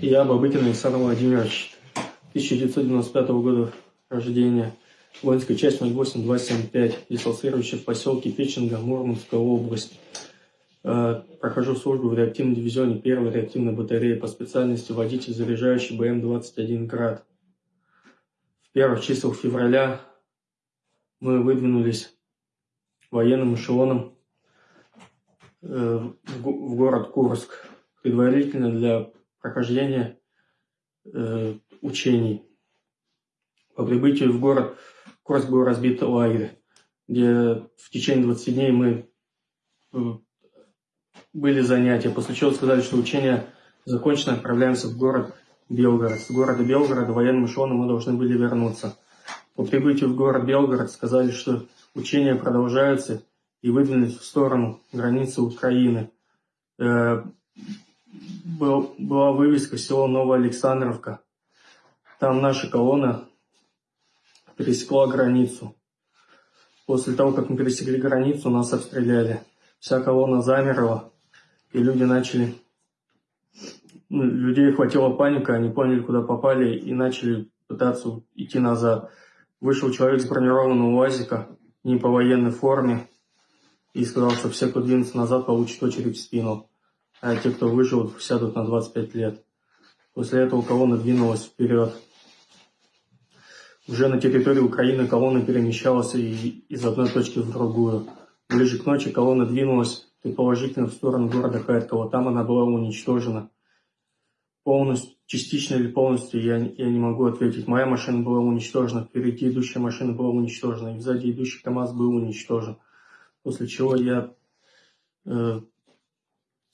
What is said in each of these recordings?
Я Бабыкин Александр Владимирович, 1995 года рождения, воинская часть 08275, дислоцирующая в поселке Печенга, Мурманская область. Э, прохожу службу в реактивном дивизионе первой реактивной батареи по специальности водитель заряжающий БМ-21 «Град». В первых числах февраля мы выдвинулись военным эшелоном э, в город Курск, предварительно для прохождения э, учений. По прибытию в город Курск был разбит лагерь, где в течение 20 дней мы э, были занятия, после чего сказали, что учение закончено, отправляемся в город Белгород. С города Белгорода военным эшелоном мы должны были вернуться. По прибытию в город Белгород сказали, что учения продолжаются и выдвинулись в сторону границы Украины. Был, была вывеска село Новоалександровка. Там наша колонна пересекла границу. После того, как мы пересекли границу, нас обстреляли. Вся колонна замерла, и люди начали... Ну, людей хватила паника, они поняли, куда попали, и начали пытаться идти назад. Вышел человек с бронированного УАЗика, не по военной форме, и сказал, что все, кто двинется назад, получат очередь в спину а те, кто выжил, сядут на 25 лет. После этого колонна двинулась вперед. Уже на территории Украины колонна перемещалась из одной точки в другую. Ближе к ночи колонна двинулась предположительно в сторону города Харькова. Там она была уничтожена. Полностью, частично или полностью я, я не могу ответить. Моя машина была уничтожена, впереди идущая машина была уничтожена, и сзади идущий КАМАЗ был уничтожен. После чего я э,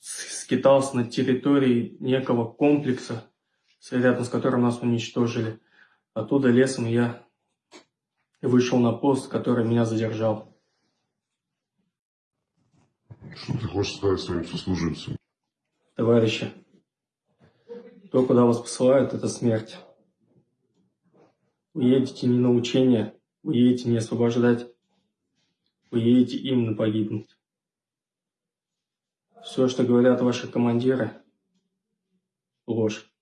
скитался на территории некого комплекса, рядом с которым нас уничтожили. Оттуда лесом я вышел на пост, который меня задержал. Что ты хочешь сказать своим сослуживцам? Товарищи, то, куда вас посылают, это смерть. Вы едете не на учение, вы едете не освобождать, вы едете именно погибнуть. Все, что говорят ваши командиры, ложь.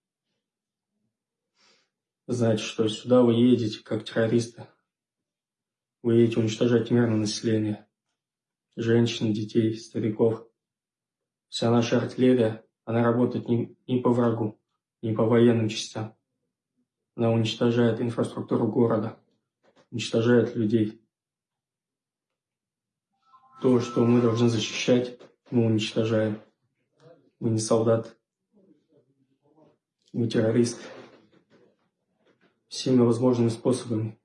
Знаете, что сюда вы едете как террористы. Вы едете уничтожать мирное население. Женщин, детей, стариков. Вся наша артиллерия, она работает не, не по врагу, не по военным частям. Она уничтожает инфраструктуру города, уничтожает людей. То, что мы должны защищать, мы уничтожаем. Мы не солдат. Мы террористы. Всеми возможными способами.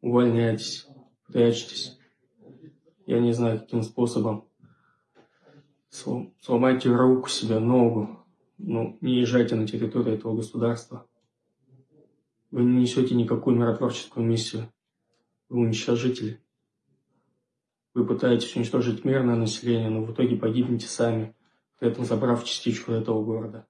Увольняйтесь, прячьтесь. Я не знаю, каким способом. Сломайте руку себе, ногу. Ну, не езжайте на территорию этого государства. Вы не несете никакую миротворческую миссию. Вы уничтожители. Вы пытаетесь уничтожить мирное население, но в итоге погибнете сами, при этом забрав частичку этого города.